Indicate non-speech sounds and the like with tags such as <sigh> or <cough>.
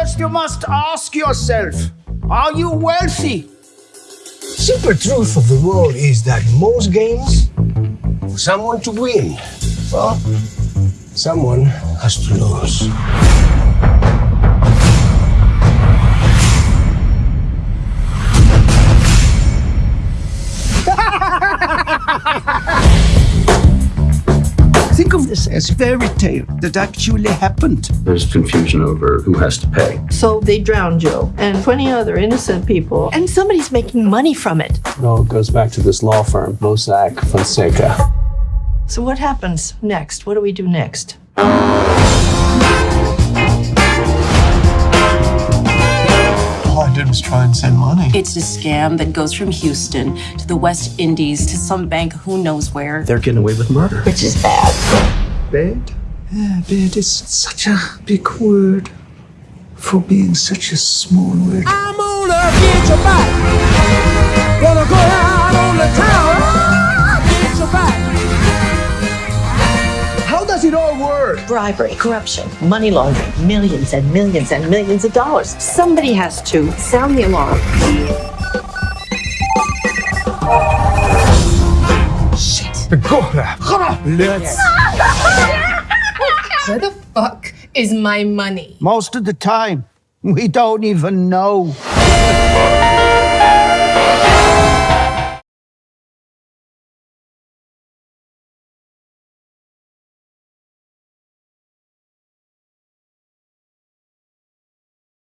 First, you must ask yourself Are you wealthy? Simple truth of the world is that most games, for someone to win, well, someone has to lose. <laughs> Think of this as fairy tale that actually happened. There's confusion over who has to pay. So they drowned Joe and 20 other innocent people, and somebody's making money from it. It all goes back to this law firm, Mossack Fonseca. So what happens next? What do we do next? Did was try and send money. It's a scam that goes from Houston to the West Indies to some bank who knows where. They're getting away with murder. Which is bad. Bad? Yeah, bad is such a big word for being such a small word. I'm gonna get your back. All work? Bribery, corruption, money laundering, millions and millions and millions of dollars. Somebody has to sound the alarm. Shit. God. Let's. <laughs> Where the fuck is my money? Most of the time, we don't even know.